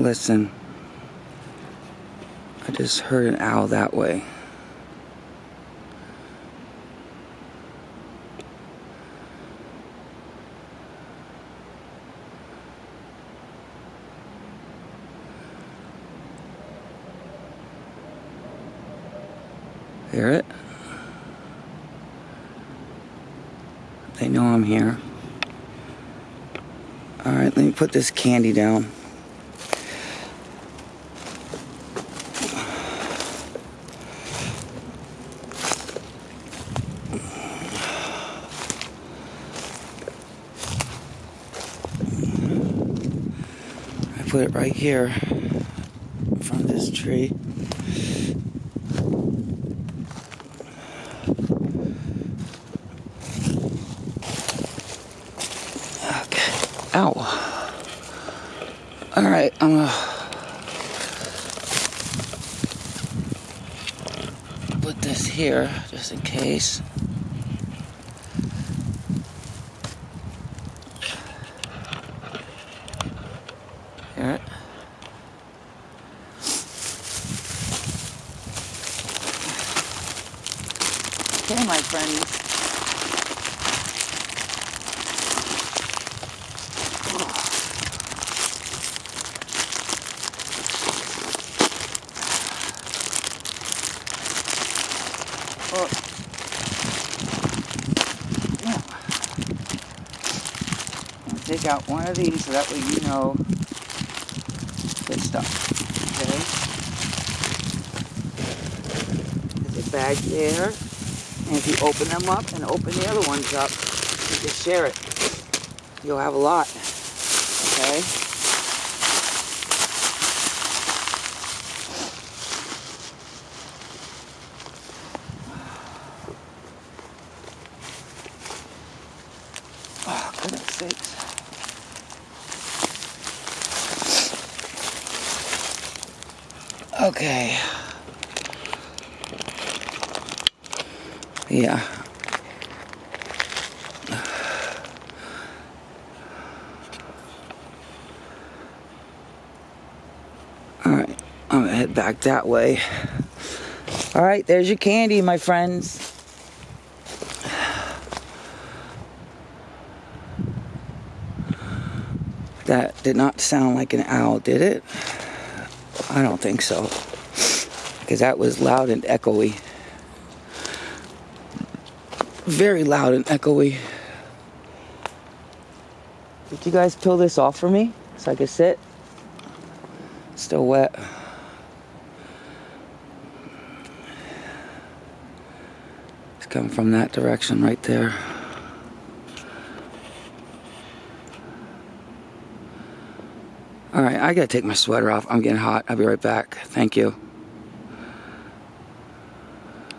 Listen. I just heard an owl that way. Hear it? They know I'm here. Alright, let me put this candy down. Put it right here from this tree. Okay. Ow. Alright, I'm gonna put this here just in case. It? Okay, my friends. Oh. Yeah. Take out one of these so that way you know stuff. Okay? There's a bag there. And if you open them up and open the other ones up, you can share it. You'll have a lot. Okay? Oh, goodness sakes. Okay. Yeah. Alright, I'm gonna head back that way. Alright, there's your candy, my friends. That did not sound like an owl, did it? I don't think so. Because that was loud and echoey. Very loud and echoey. Did you guys peel this off for me so I could sit? Still wet. It's coming from that direction right there. All right, I gotta take my sweater off. I'm getting hot. I'll be right back. Thank you.